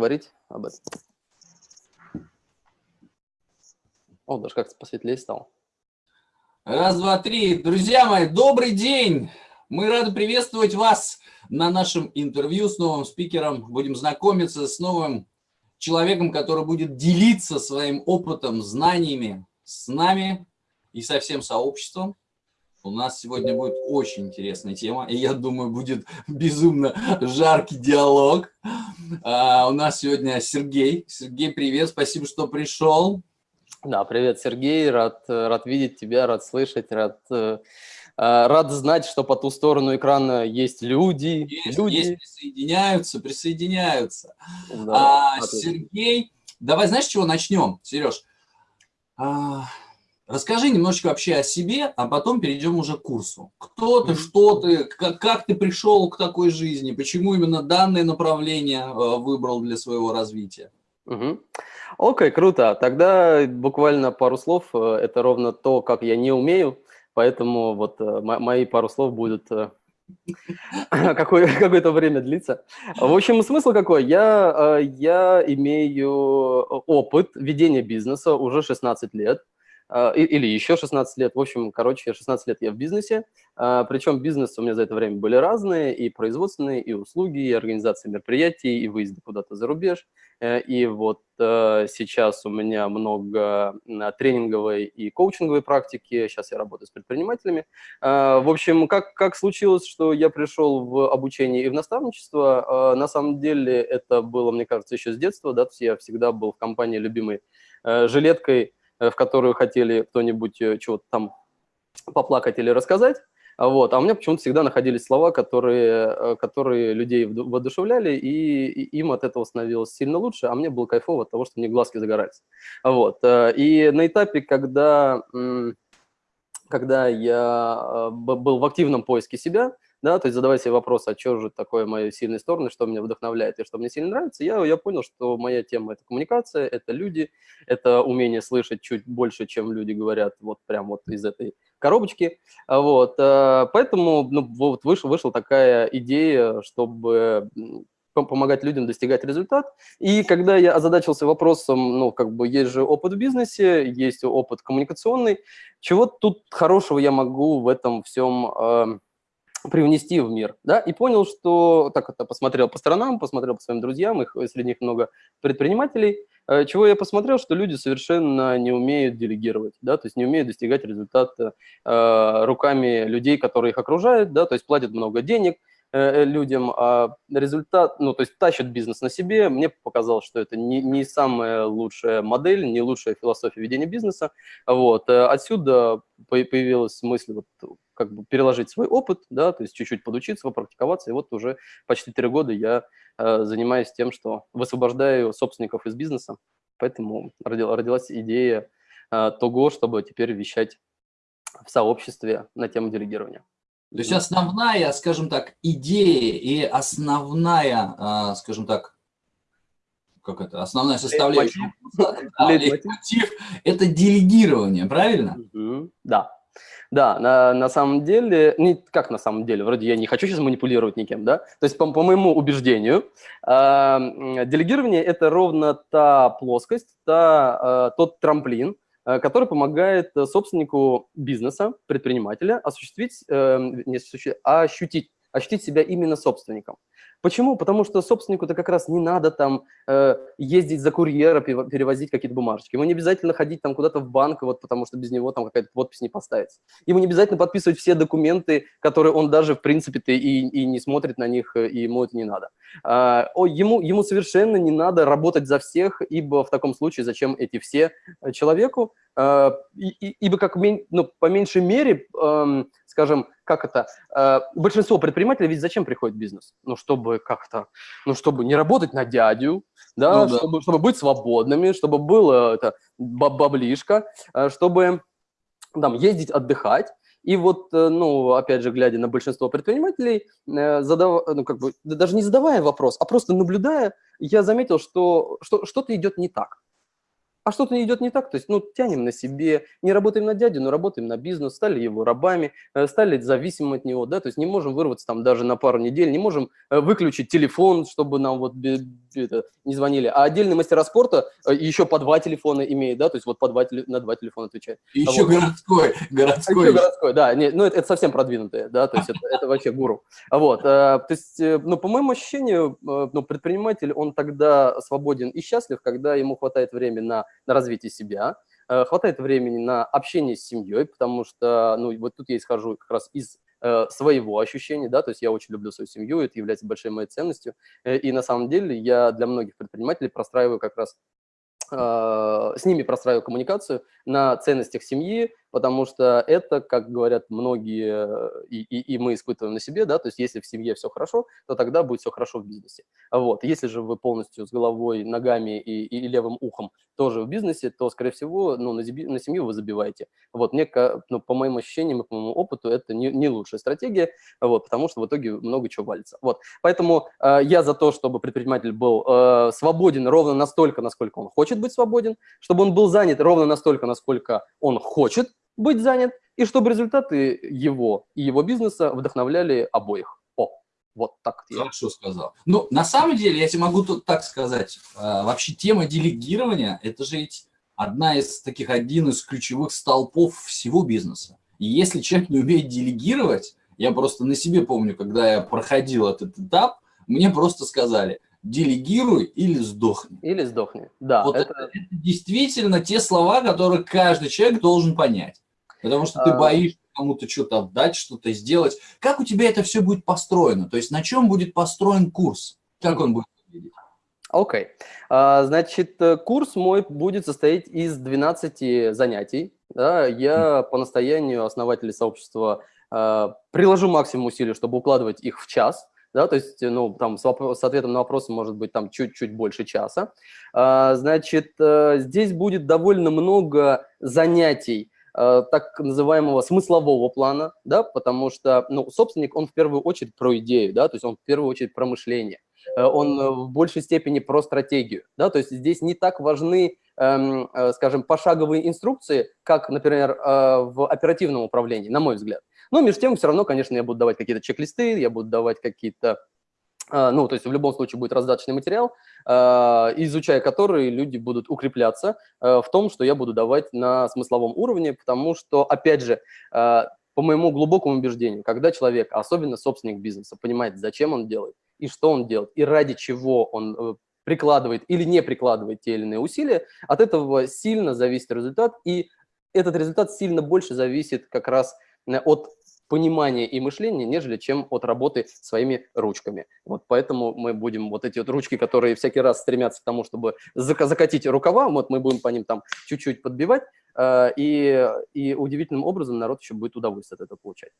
говорить об этом. О, даже как-то посветлее стало. Раз, два, три. Друзья мои, добрый день! Мы рады приветствовать вас на нашем интервью с новым спикером. Будем знакомиться с новым человеком, который будет делиться своим опытом, знаниями с нами и со всем сообществом. У нас сегодня будет очень интересная тема, и я думаю, будет безумно жаркий диалог. А, у нас сегодня Сергей. Сергей, привет, спасибо, что пришел. Да, привет, Сергей, рад, рад видеть тебя, рад слышать, рад, э, а, рад знать, что по ту сторону экрана есть люди. Есть, люди. есть присоединяются, присоединяются. Да, а, Сергей, давай знаешь, с чего начнем, Сереж? А, Расскажи немножечко вообще о себе, а потом перейдем уже к курсу. Кто ты, что ты, как, как ты пришел к такой жизни, почему именно данное направление э, выбрал для своего развития? Угу. Окей, круто. Тогда буквально пару слов. Э, это ровно то, как я не умею, поэтому вот э, мои пару слов будут какое-то время длиться. В общем, смысл какой? Я, я имею опыт ведения бизнеса уже 16 лет. А, или еще 16 лет. В общем, короче, 16 лет я в бизнесе. А, Причем бизнесы у меня за это время были разные, и производственные, и услуги, и организация мероприятий, и выезды куда-то за рубеж. Э, и вот э, сейчас у меня много тренинговой и коучинговой практики. Сейчас я работаю с предпринимателями. А, в общем, как, как случилось, что я пришел в обучение и в наставничество? На самом деле это было, мне кажется, еще с детства. Да? То есть я всегда был в компании любимой э, жилеткой, в которую хотели кто-нибудь э, чего-то там поплакать или рассказать. Вот. А у меня почему-то всегда находились слова, которые, э, которые людей воодушевляли, и, им от этого становилось сильно лучше, а мне было кайфово от того, что мне глазки загорались. Вот. И на этапе, когда, когда я был в активном поиске себя, да, то есть задавать себе вопрос, а что же такое мои сильные стороны, что меня вдохновляет и что мне сильно нравится, я, я понял, что моя тема – это коммуникация, это люди, это умение слышать чуть больше, чем люди говорят вот прям вот из этой коробочки, вот, э, поэтому ну, вот вышла, вышла такая идея, чтобы помогать людям достигать результат. И когда я озадачился вопросом, ну, как бы есть же опыт в бизнесе, есть опыт коммуникационный, чего тут хорошего я могу в этом всем э, привнести в мир, да, и понял, что, так это, посмотрел по сторонам, посмотрел по своим друзьям, их, среди них много предпринимателей, э, чего я посмотрел, что люди совершенно не умеют делегировать, да, то есть не умеют достигать результата э, руками людей, которые их окружают, да, то есть платят много денег, Э, людям, а результат, ну, то есть тащат бизнес на себе. Мне показалось, что это не, не самая лучшая модель, не лучшая философия ведения бизнеса. Вот. Э, отсюда появилась мысль вот, как бы переложить свой опыт, да, то есть чуть-чуть подучиться, попрактиковаться. И вот уже почти три года я э, занимаюсь тем, что высвобождаю собственников из бизнеса. Поэтому родила, родилась идея э, того, чтобы теперь вещать в сообществе на тему делегирования. То есть основная, скажем так, идея и основная, а, скажем так, как это, основная составляющая, лейтмотив, это делегирование, правильно? Да. Да, на, на самом деле, не как на самом деле, вроде я не хочу сейчас манипулировать никем, да, то есть по, по моему убеждению, э, делегирование – это ровно та плоскость, та, э, тот трамплин, Э, который помогает собственнику бизнеса, предпринимателя осуществить, э, не осуществить, а ощутить, ощутить себя именно собственником. Почему? Потому что собственнику-то как раз не надо там э, ездить за курьера, перевозить какие-то бумажечки. Ему не обязательно ходить там куда-то в банк, вот потому что без него там какая-то подпись не поставится. Ему не обязательно подписывать все документы, которые он даже в принципе-то и, и не смотрит на них, и ему это не надо. А, о, ему, ему совершенно не надо работать за всех, ибо в таком случае зачем эти все человеку? А, и, и, ибо как ну, по меньшей мере, э, скажем, как это, э, большинство предпринимателей ведь зачем приходит в бизнес? Ну, чтобы как-то, ну, чтобы не работать на дядю, да, ну, да. Чтобы, чтобы быть свободными, чтобы было это баблишка, э, чтобы там ездить отдыхать. И вот, э, ну, опять же, глядя на большинство предпринимателей, задав... ну, как бы, даже не задавая вопрос, а просто наблюдая, я заметил, что что-то идет не так. А что-то идет не так, то есть, ну, тянем на себе, не работаем на дядю, но работаем на бизнес, стали его рабами, э, стали зависимым от него, да, то есть не можем вырваться там даже на пару недель, не можем э, выключить телефон, чтобы нам вот это, не звонили, а отдельный мастера спорта э, еще по два телефона имеет, да, то есть вот по два, на два телефона отвечает. И еще вот. городской, городской. Еще городской, да, не, ну это, это совсем продвинутое, да, то есть это, это вообще гуру. Вот, то есть, ну, по моему ощущению, ну, предприниматель, он тогда свободен и счастлив, когда ему хватает времени на на развитие себя, э, хватает времени на общение с семьей, потому что, ну, вот тут я исхожу как раз из э, своего ощущения, да, то есть я очень люблю свою семью, это является большой моей ценностью, э, и на самом деле я для многих предпринимателей простраиваю как раз с ними простраиваю коммуникацию на ценностях семьи, потому что это, как говорят многие, и, и, и мы испытываем на себе, да, то есть если в семье все хорошо, то тогда будет все хорошо в бизнесе. Вот. Если же вы полностью с головой, ногами и, и левым ухом тоже в бизнесе, то, скорее всего, ну, на, на семью вы забиваете. Вот, мне, ну, по моим ощущениям и по моему опыту, это не, не лучшая стратегия, вот, потому что в итоге много чего валится. Вот. Поэтому э, я за то, чтобы предприниматель был э, свободен ровно настолько, насколько он хочет быть свободен, чтобы он был занят ровно настолько, насколько он хочет быть занят, и чтобы результаты его и его бизнеса вдохновляли обоих. О, вот так. Хорошо я. сказал. Ну, на самом деле, я тебе могу тут так сказать, а, вообще тема делегирования, это же ведь одна из таких, один из ключевых столпов всего бизнеса. И если человек не умеет делегировать, я просто на себе помню, когда я проходил этот этап, мне просто сказали, делегируй или сдохни. Или сдохни, да. Вот это... это действительно те слова, которые каждый человек должен понять. Потому что ты а. боишься кому-то что-то отдать, что-то сделать. Как у тебя это все будет построено? То есть на чем будет построен курс? Как он будет выглядеть? Окей. Okay. А, значит, э, курс мой будет состоять из 12 занятий. Да, я по настоянию основателей сообщества а, приложу максимум усилий, чтобы укладывать их в час. Да, то есть, ну, там, с, с ответом на вопросы может быть там чуть-чуть больше часа. Значит, э, здесь будет довольно много занятий, Э, так называемого смыслового плана, да, потому что, ну, собственник, он в первую очередь про идею, да, то есть он в первую очередь про мышление, э, он э, в большей степени про стратегию, да, то есть здесь не так важны, эм, скажем, пошаговые инструкции, как, например, в оперативном управлении, на мой взгляд. Но между тем, все равно, конечно, я буду давать какие-то чек-листы, я буду давать какие-то ну, то есть в любом случае будет раздаточный материал, а, изучая который люди будут укрепляться а, в том, что я буду давать на смысловом уровне, потому что, опять же, по моему глубокому убеждению, когда человек, особенно собственник бизнеса, понимает, зачем он делает и что он делает, и ради чего он э, прикладывает или не прикладывает те или иные усилия, от этого сильно зависит результат, и этот результат сильно больше зависит как раз э, от понимания и мышления, нежели чем от работы своими ручками. Вот поэтому мы будем вот эти вот ручки, которые всякий раз стремятся к тому, чтобы закатить рукава, вот мы будем по ним там чуть-чуть подбивать, э, и, и удивительным образом народ еще будет удовольствие от этого получать.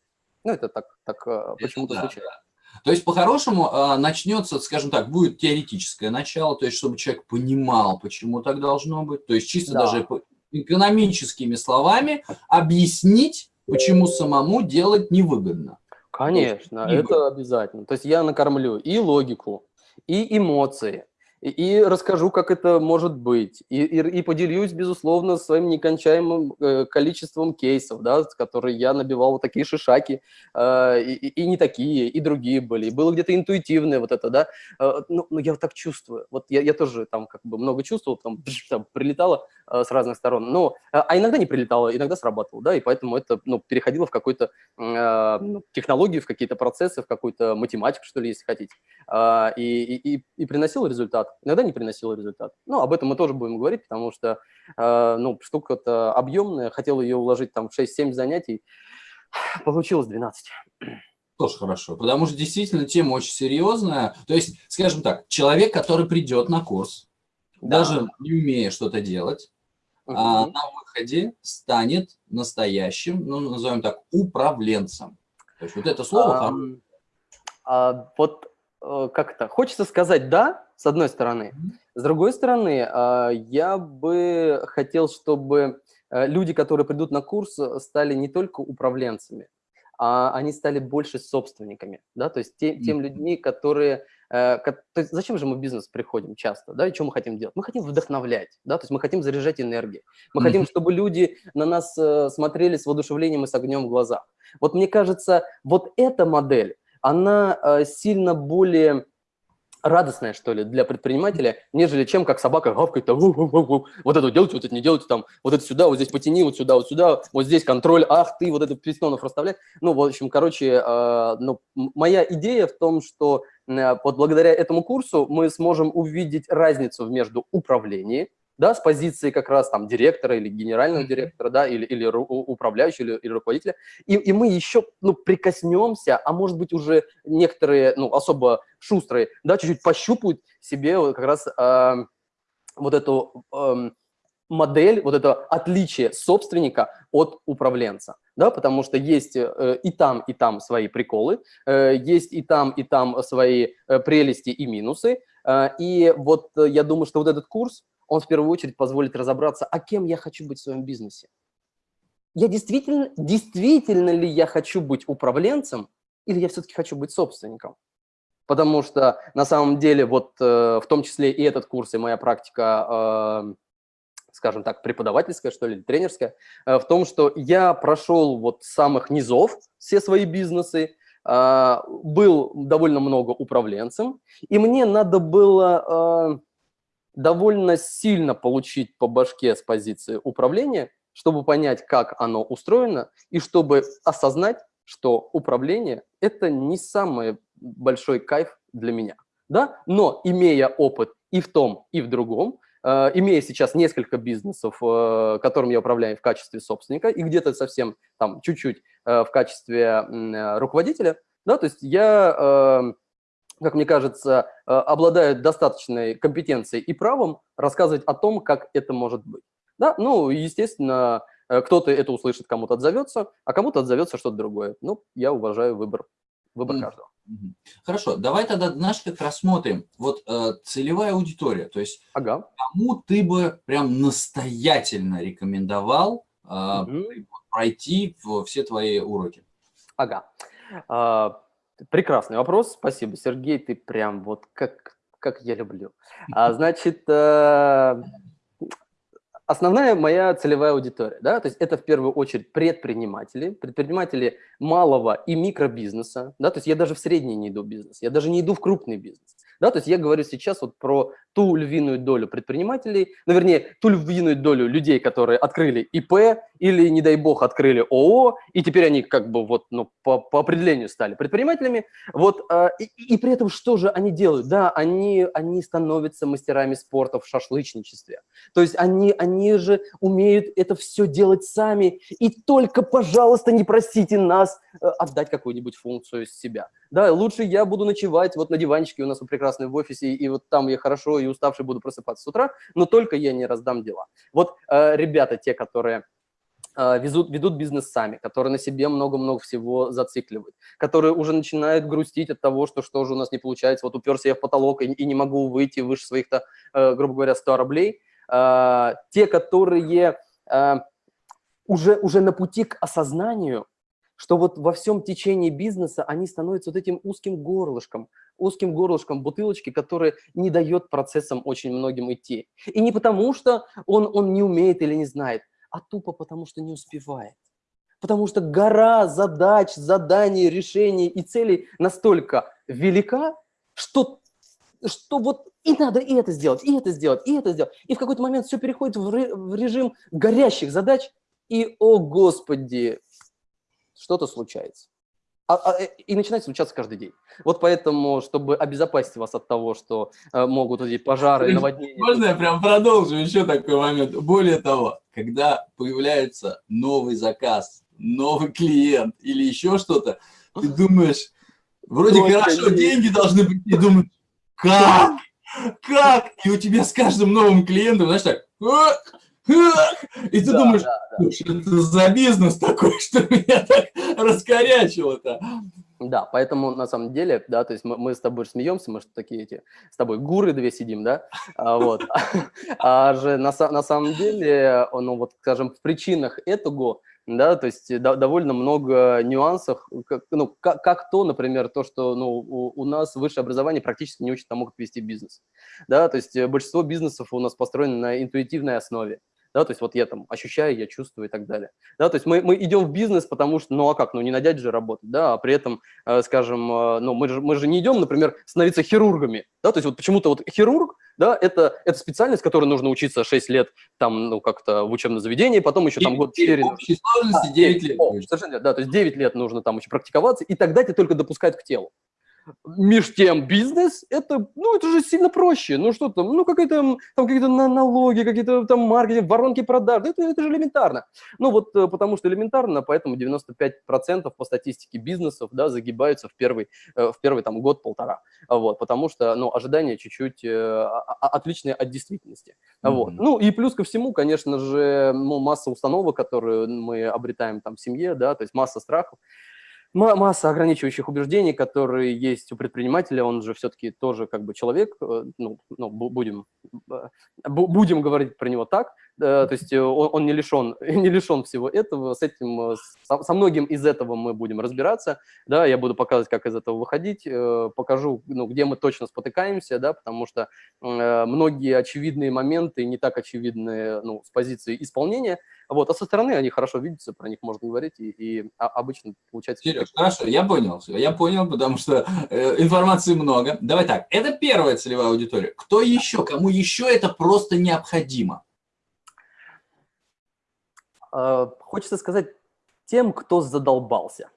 Ну, это так, так э, почему-то да, случается. Да. То есть, по-хорошему, э, начнется, скажем так, будет теоретическое начало, то есть, чтобы человек понимал, почему так должно быть, то есть, чисто да. даже экономическими словами объяснить, почему самому делать невыгодно. Конечно, невыгодно. это обязательно. То есть я накормлю и логику, и эмоции, и, расскажу, как это может быть, и, и, и поделюсь, безусловно, своим некончаемым э, количеством кейсов, да, которые я набивал вот такие шишаки, э, и, и не такие, и другие были, и было где-то интуитивное вот это, да, э, ну, ну, я вот так чувствую, вот я, я тоже там как бы много чувствовал, там, там прилетало э, с разных сторон, но, э, а иногда не прилетало, иногда срабатывало, да, и поэтому это, ну, переходило в какую-то э, ну, технологию, в какие-то процессы, в какую-то математику, что ли, если хотите, э, и, и, и приносило результат иногда не приносила результат. Ну, об этом мы тоже будем говорить, потому что, э, ну, штука-то объемная, хотел ее уложить там в 6-7 занятий, получилось 12. Тоже хорошо, потому что действительно тема очень серьезная. То есть, скажем так, человек, который придет на курс, да. даже не умея что-то делать, угу. а, на выходе станет настоящим, ну, назовем так, управленцем. То есть вот это слово... А, а, вот как-то хочется сказать «да», с одной стороны. С другой стороны, а, я бы хотел, чтобы э, люди, которые придут на курс, стали не только управленцами, а они стали больше собственниками, да, то есть те, тем людьми, которые, э, то есть зачем же мы в бизнес приходим часто, да, и что мы хотим делать? Мы хотим вдохновлять, да, то есть мы хотим заряжать энергией, мы хотим, чтобы люди на нас э, смотрели с воодушевлением и с огнем в глазах. Вот мне кажется, вот эта модель, она э, сильно более радостная, что ли, для предпринимателя, нежели чем как собака гавкает, там, вот это делайте, вот это не делайте, там, вот это сюда, вот здесь потяни, вот сюда, вот сюда, вот здесь контроль, ах ты, вот это пистонов расставляй. Ну, в общем, короче, э, ну, моя идея в том, что э, вот благодаря этому курсу мы сможем увидеть разницу между управлением, да, с позиции как раз там директора или генерального директора, да, или, или управляющего, или, или руководителя, и, и мы еще, ну, прикоснемся, а может быть уже некоторые, ну, особо шустрые, да, чуть-чуть пощупают себе вот как раз э, вот эту э, модель, вот это отличие собственника от управленца, да, потому что есть э, и там, и там свои приколы, э, есть и там, и там свои э, прелести и минусы, э, и вот э, я думаю, что вот этот курс, он в первую очередь позволит разобраться, а кем я хочу быть в своем бизнесе. Я действительно, действительно ли я хочу быть управленцем, или я все-таки хочу быть собственником? Потому что на самом деле вот э, в том числе и этот курс, и моя практика, э, скажем так, преподавательская, что ли, тренерская, э, в том, что я прошел вот с самых низов все свои бизнесы, э, был довольно много управленцем, и мне надо было... Довольно сильно получить по башке с позиции управления, чтобы понять, как оно устроено, и чтобы осознать, что управление – это не самый большой кайф для меня. Да? Но имея опыт и в том, и в другом, э, имея сейчас несколько бизнесов, э, которым я управляю в качестве собственника, и где-то совсем там чуть-чуть э, в качестве э, руководителя, да, то есть я э, как мне кажется, э, обладают достаточной компетенцией и правом рассказывать о том, как это может быть. Да? Ну, естественно, э, кто-то это услышит, кому-то отзовется, а кому-то отзовется что-то другое. Ну, я уважаю выбор, выбор mm. каждого. Хорошо, давай тогда, знаешь, как рассмотрим. Вот э, целевая аудитория, то есть ага. кому ты бы прям настоятельно рекомендовал э, угу. пройти все твои уроки? Ага. Прекрасный вопрос, спасибо, Сергей, ты прям вот как, как я люблю. А, значит, э, основная моя целевая аудитория, да, то есть это в первую очередь предприниматели, предприниматели малого и микробизнеса, да, то есть я даже в средний не иду бизнес, я даже не иду в крупный бизнес. Да, то есть я говорю сейчас вот про ту львиную долю предпринимателей, ну, вернее, ту львиную долю людей, которые открыли ИП или, не дай бог, открыли ООО, и теперь они как бы вот, ну, по, по определению стали предпринимателями. Вот, э, и, и при этом что же они делают? Да, они, они становятся мастерами спорта в шашлычничестве. То есть они, они же умеют это все делать сами, и только, пожалуйста, не просите нас э, отдать какую-нибудь функцию из себя. Да, лучше я буду ночевать вот на диванчике у нас прекрасный в офисе, и вот там я хорошо и уставший буду просыпаться с утра, но только я не раздам дела. Вот э, ребята, те, которые э, везут, ведут бизнес сами, которые на себе много-много всего зацикливают, которые уже начинают грустить от того, что что же у нас не получается, вот уперся я в потолок и, и не могу выйти выше своих-то, э, грубо говоря, 100 рублей. Э, те, которые э, уже, уже на пути к осознанию, что вот во всем течении бизнеса они становятся вот этим узким горлышком, узким горлышком бутылочки, которое не дает процессам очень многим идти. И не потому, что он, он не умеет или не знает, а тупо потому, что не успевает. Потому что гора задач, заданий, решений и целей настолько велика, что, что вот и надо и это сделать, и это сделать, и это сделать. И в какой-то момент все переходит в режим горящих задач, и, о господи, что-то случается. А, а, э, и начинает случаться каждый день. Вот поэтому, чтобы обезопасить вас от того, что э, могут эти пожары, наводнения... Можно я прям продолжу еще такой момент? Более того, когда появляется новый заказ, новый клиент или еще что-то, ты думаешь, вроде Только хорошо, деньги должны быть, и думаешь, как? Как? И у тебя с каждым новым клиентом, знаешь, так, и ты да, думаешь, да, да. что это за бизнес такой, что меня так раскорячило-то? Да, поэтому на самом деле, да, то есть мы, мы с тобой смеемся, мы же такие эти, с тобой гуры две сидим, да, а, вот, а же на, на самом деле, ну вот, скажем, в причинах этого да, то есть до, довольно много нюансов, как, ну, как, как то, например, то, что ну, у, у нас высшее образование практически не учит тому, как вести бизнес, да, то есть большинство бизнесов у нас построены на интуитивной основе, да, то есть вот я там ощущаю, я чувствую и так далее. Да, то есть мы, мы идем в бизнес, потому что, ну а как, ну не на дядь же работать, да, а при этом, э, скажем, э, ну мы же, мы же не идем, например, становиться хирургами, да, то есть вот почему-то вот хирург, да, это, это специальность, которой нужно учиться 6 лет там, ну как-то в учебном заведении, потом еще там год 4. общей сложности 9 лет. Совершенно, да, то есть 9 лет нужно там еще практиковаться, и тогда тебя только допускают к телу. Меж тем бизнес, это, ну, это же сильно проще. Ну, что там, ну, какие-то там какие-то налоги, какие-то там маркетинг, воронки продаж, это, это же элементарно. Ну, вот э, потому что элементарно, поэтому 95% по статистике бизнесов, да, загибаются в первый, э, в первый там год-полтора. Вот, потому что, ну, ожидания чуть-чуть э, отличные от действительности. Mm-hmm. Вот. Ну, и плюс ко всему, конечно же, ну, масса установок, которые мы обретаем там в семье, да, то есть масса страхов масса ограничивающих убеждений, которые есть у предпринимателя, он же все-таки тоже как бы человек, э, ну, ну будем, э, будем говорить про него так, то есть э, он, он не, лишен, не лишен всего этого, с этим, со, со многим из этого мы будем разбираться, да, я буду показывать, как из этого выходить, покажу, ну, где мы точно спотыкаемся, да, потому что многие очевидные моменты не так очевидные, ну, с позиции исполнения, вот, а со стороны они хорошо видятся, про них можно говорить, и, и обычно получается... Сереж, хорошо, я понял, я понял, потому что э, информации много. Давай так, это первая целевая аудитория. Кто еще, кому еще это просто необходимо? Э, хочется сказать тем, кто задолбался.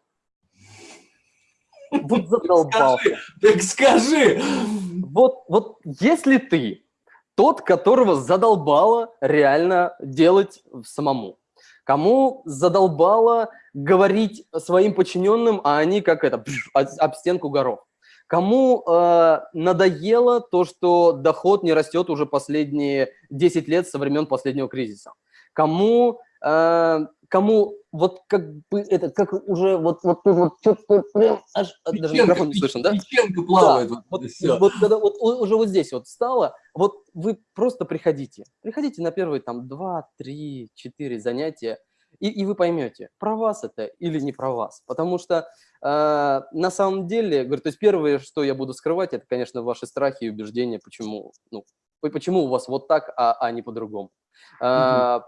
Вот задолбался. Так скажи, Вот, вот если ты тот, которого задолбало реально делать самому. Кому задолбало говорить своим подчиненным, а они как это, пш, об стенку горох. Кому э, надоело то, что доход не растет уже последние 10 лет со времен последнего кризиса. Кому кому вот как бы это, как уже вот вот вот что-то прям аж печенка, даже микрофон не слышен, да? Печенка плавает. Да, вот, вот, вот когда вот уже вот здесь вот стало, вот вы просто приходите, приходите на первые там два, три, четыре занятия, и, и вы поймете, про вас это или не про вас. Потому что э, на самом деле, говорю, то есть первое, что я буду скрывать, это, конечно, ваши страхи и убеждения, почему, ну, почему у вас вот так, а, а не по-другому. Э,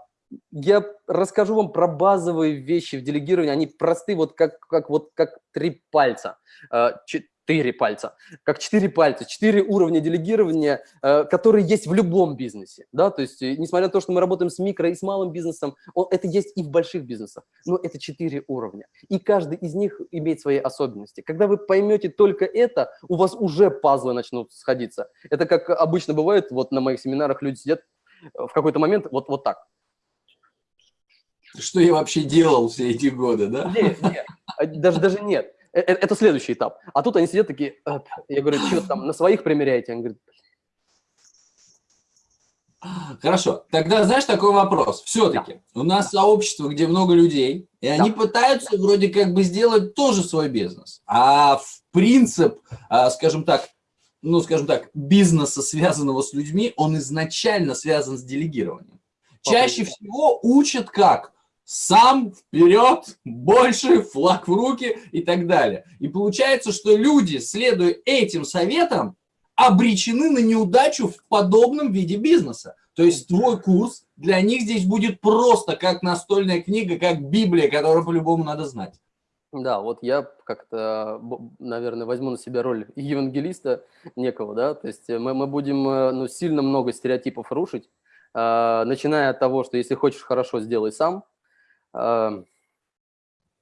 я расскажу вам про базовые вещи в делегировании. Они просты, вот как, как, вот, как три пальца, э, четыре пальца, как четыре пальца, четыре уровня делегирования, э, которые есть в любом бизнесе. Да? То есть, э, несмотря на то, что мы работаем с микро и с малым бизнесом, это есть и в больших бизнесах, но это четыре уровня. И каждый из них имеет свои особенности. Когда вы поймете только это, у вас уже пазлы начнут сходиться. Это как обычно бывает, вот на моих семинарах люди сидят в какой-то момент вот, вот так что я вообще делал все эти годы, да? Нет, нет, а, даже, даже нет. Э, э, это следующий этап. А тут они сидят такие, я говорю, что там, на своих примеряете? Он говорит, Хорошо, тогда знаешь такой вопрос. Все-таки да. у нас сообщество, где много людей, и они да. пытаются вроде как бы сделать тоже свой бизнес. А в принцип, а, скажем так, ну, скажем так, бизнеса, связанного с людьми, он изначально связан с делегированием. Чаще всего учат как? Сам вперед, больше, флаг в руки и так далее. И получается, что люди, следуя этим советам, обречены на неудачу в подобном виде бизнеса. То есть твой курс для них здесь будет просто как настольная книга, как Библия, которую по-любому надо знать. Да, вот я как-то, наверное, возьму на себя роль евангелиста некого, да, то есть мы, мы будем э, ну, сильно много стереотипов рушить, э, начиная от того, что если хочешь хорошо, сделай сам,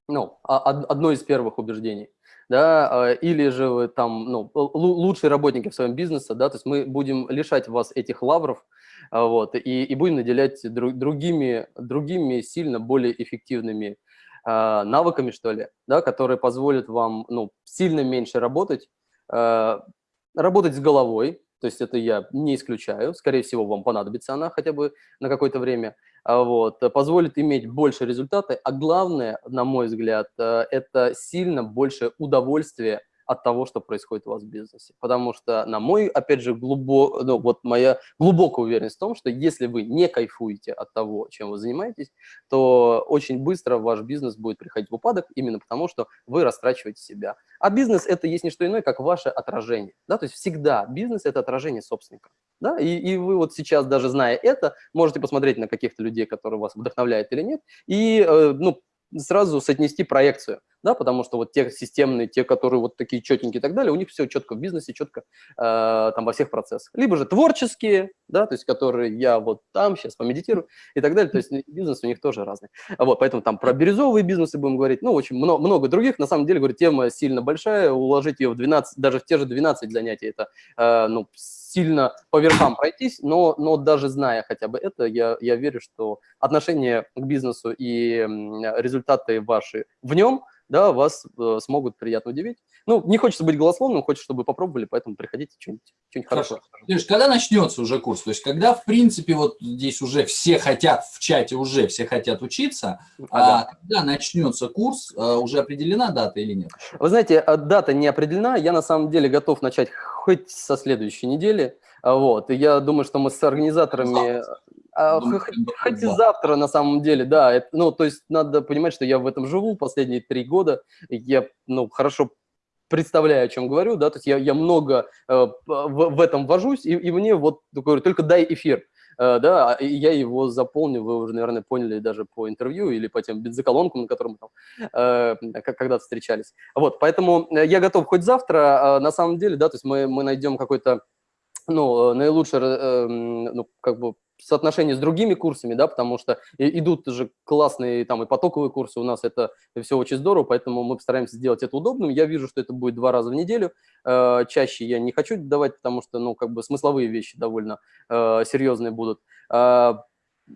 ну, а, одно из первых убеждений, да, а, или же вы там, ну, лучшие работники в своем бизнесе, да, то есть мы будем лишать вас этих лавров, а, вот, и, и будем наделять другими, другими сильно более эффективными навыками, что ли, да, которые позволят вам, ну, сильно меньше работать, работать с головой, то есть это я не исключаю, скорее всего, вам понадобится она хотя бы на какое-то время, вот, э, позволит иметь больше результаты, а главное, на мой взгляд, э, это сильно больше удовольствия от того, что происходит у вас в бизнесе. Потому что, на мой, опять же, глубо, ну, вот моя глубокая уверенность в том, что если вы не кайфуете от того, чем вы занимаетесь, то очень быстро ваш бизнес будет приходить в упадок именно потому, что вы растрачиваете себя. А бизнес – это есть не что иное, как ваше отражение. Да? То есть всегда бизнес – это отражение собственника. Да? И, и вы вот сейчас, даже зная это, можете посмотреть на каких-то людей, которые вас вдохновляют или нет, и э, ну, сразу соотнести проекцию да, потому что вот те системные, те, которые вот такие четенькие и так далее, у них все четко в бизнесе, четко э, там во всех процессах. Либо же творческие, да, то есть которые я вот там сейчас помедитирую и так далее, то есть бизнес у них тоже разный. Вот, поэтому там про бирюзовые бизнесы будем говорить, ну, очень много, много других, на самом деле, говорю, тема сильно большая, уложить ее в 12, даже в те же 12 занятий, это, э, ну, сильно по верхам пройтись, но, но даже зная хотя бы это, я, я верю, что отношение к бизнесу и результаты ваши в нем – да, вас э, смогут приятно удивить. Ну, не хочется быть голословным, хочется, чтобы попробовали, поэтому приходите, что-нибудь что хорошее. Леш, когда начнется уже курс? То есть, когда, в принципе, вот здесь уже все хотят, в чате уже все хотят учиться, ага. а когда начнется курс, э, уже определена дата или нет? Вы знаете, э, дата не определена, я на самом деле готов начать хоть со следующей недели, вот, и я думаю, что мы с организаторами... А, хоть, хоть и завтра, на самом деле, да. Это, ну, то есть надо понимать, что я в этом живу последние три года. Я, ну, хорошо представляю, о чем говорю, да, то есть я, я много э, в, в этом вожусь, и, и мне вот, говорю, только дай эфир, э, да, и я его заполню, вы уже, наверное, поняли даже по интервью или по тем бензоколонкам, на котором мы там э, когда-то встречались. Вот, поэтому я готов хоть завтра, э, на самом деле, да, то есть мы, мы найдем какой-то, ну, наилучший, э, ну, как бы соотношение с другими курсами, да, потому что идут же классные там и потоковые курсы, у нас это все очень здорово, поэтому мы постараемся сделать это удобным. Я вижу, что это будет два раза в неделю, э, чаще я не хочу давать, потому что, ну, как бы смысловые вещи довольно э, серьезные будут. Э,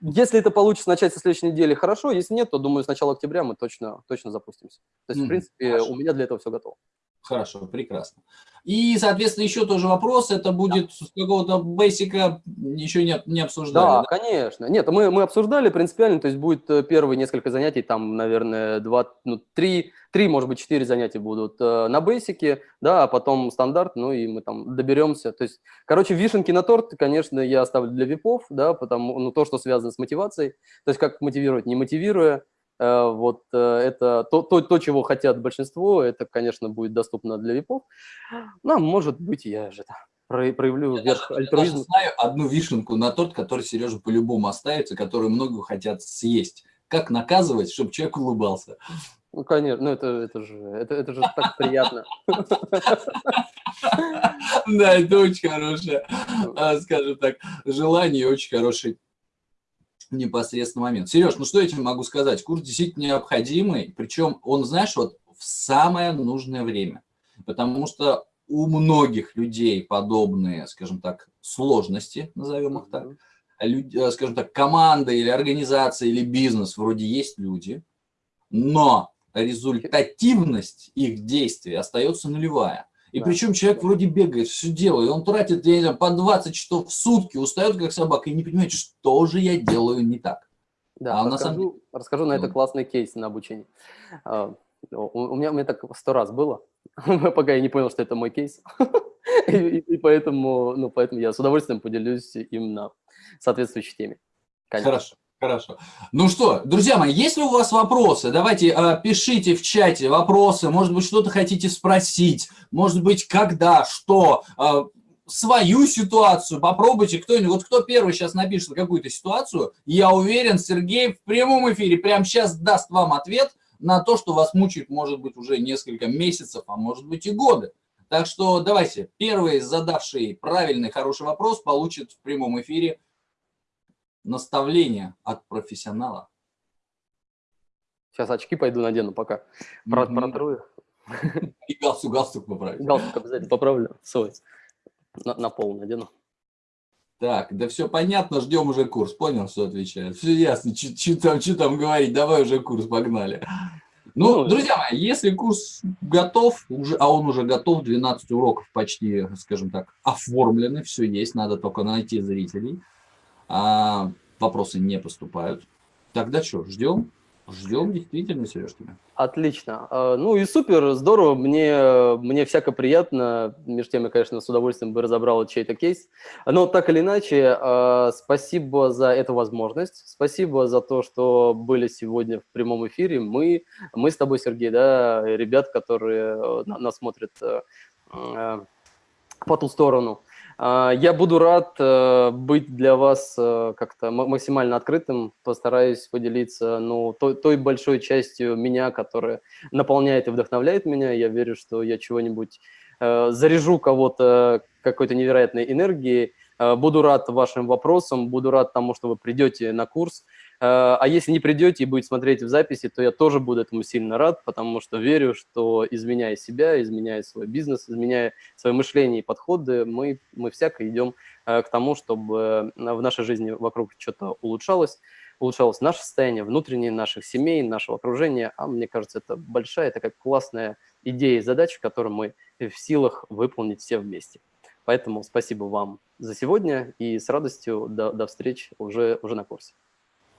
если это получится начать со следующей недели, хорошо, если нет, то, думаю, с начала октября мы точно, точно запустимся. То есть, mm, в принципе, хорошо. у меня для этого все готово. Хорошо, прекрасно. И, соответственно, еще тоже вопрос, это будет да. с какого-то бейсика, еще не, не обсуждали? Да, да, конечно. Нет, мы, мы обсуждали принципиально, то есть будет э, первые несколько занятий, там, наверное, два, ну, три, три, может быть, четыре занятия будут э, на бейсике, да, а потом стандарт, ну, и мы там доберемся. То есть, короче, вишенки на торт, конечно, я оставлю для випов, да, потому, ну, то, что связано с мотивацией, то есть, как мотивировать, не мотивируя, вот э, это то, то, то, чего хотят большинство, это, конечно, будет доступно для випов. Ну, может быть, я же проявлю я вверх альтруизм. Я знаю одну вишенку на торт, который Сережа по-любому оставится, которую много хотят съесть. Как наказывать, чтобы человек улыбался? Ну, конечно, ну это, это, же, это, это же так приятно. Да, это очень хорошее, а, скажем так, желание очень хороший непосредственно момент. Сереж, ну что я тебе могу сказать? Курс действительно необходимый, причем он, знаешь, вот в самое нужное время. Потому что у многих людей подобные, скажем так, сложности, назовем их так, люди, э, скажем так, команда или организация или бизнес, вроде есть люди, но результативность их действий остается нулевая. И да. причем человек вроде бегает, все делает, он тратит, я не знаю, по 20 часов в сутки, устает как собака и не понимает, что же я делаю не так. Да, а расскажу, на самом... расскажу на это классный кейс на обучении. А, у меня, у меня так сто раз было, пока я не понял, что это мой кейс. и, и поэтому, ну, поэтому я с удовольствием поделюсь им на соответствующей теме. Конечно. Хорошо. Хорошо. Ну что, друзья мои, если у вас вопросы, давайте э, пишите в чате вопросы, может быть, что-то хотите спросить, может быть, когда, что, э, свою ситуацию, попробуйте кто-нибудь, вот кто первый сейчас напишет какую-то ситуацию, я уверен, Сергей в прямом эфире прямо сейчас даст вам ответ на то, что вас мучает, может быть, уже несколько месяцев, а может быть и годы. Так что давайте, первый задавший правильный, хороший вопрос получит в прямом эфире наставление от профессионала. Сейчас очки пойду надену пока. Про, mm -hmm. Протру их. И галстук, галстук поправить. Галстук обязательно поправлю. Свой. На, на пол надену. Так, да все понятно, ждем уже курс. Понял, что отвечает? Все ясно, что там, там говорить, давай уже курс, погнали. Ну, ну, друзья мои, если курс готов, уже, а он уже готов, 12 уроков почти, скажем так, оформлены, все есть, надо только найти зрителей а вопросы не поступают. Тогда что, ждем? Ждем действительно, Сереж, тебя. Отлично. А, ну и супер, здорово. Мне, мне всяко приятно. Между тем, я, конечно, с удовольствием бы разобрал чей-то кейс. Но так или иначе, а, спасибо за эту возможность. Спасибо за то, что были сегодня в прямом эфире. Мы, мы с тобой, Сергей, да, ребят, которые э, нас смотрят э, э, по ту сторону. А, я буду рад э, быть для вас э, как-то максимально открытым, постараюсь поделиться ну, той, той большой частью меня, которая наполняет и вдохновляет меня. Я верю, что я чего-нибудь э, заряжу кого-то какой-то невероятной энергией. Буду рад вашим вопросам, буду рад тому, что вы придете на курс. Э, а если не придете и будете смотреть в записи, то я тоже буду этому сильно рад, потому что верю, что изменяя себя, изменяя свой бизнес, изменяя свое мышление и подходы, мы, мы всяко идем э, к тому, чтобы в нашей жизни вокруг что-то улучшалось, улучшалось наше состояние внутреннее, наших семей, нашего окружения. А мне кажется, это большая, такая классная идея и задача, которую мы в силах выполнить все вместе. Поэтому спасибо вам за сегодня и с радостью до, до встреч уже, уже на курсе.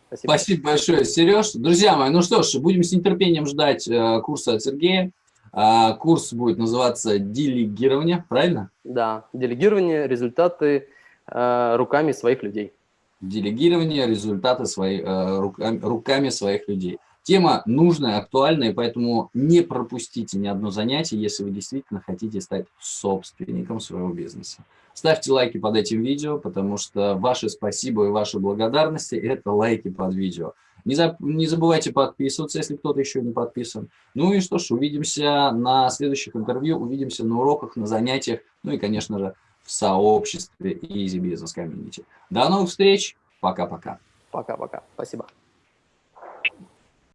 Спасибо. Спасибо большое, Сереж. Друзья мои, ну что ж, будем с нетерпением ждать э, курса от Сергея. Э, курс будет называться «Делегирование», правильно? Да, делегирование, результаты э, руками своих людей. Делегирование, результаты свои, э, руками, руками своих людей. Тема нужная, актуальная, поэтому не пропустите ни одно занятие, если вы действительно хотите стать собственником своего бизнеса. Ставьте лайки под этим видео, потому что ваши спасибо и ваши благодарности – это лайки под видео. Не, за, не забывайте подписываться, если кто-то еще не подписан. Ну и что ж, увидимся на следующих интервью, увидимся на уроках, на занятиях, ну и, конечно же, в сообществе Easy Business Community. До новых встреч, пока-пока. Пока-пока, спасибо.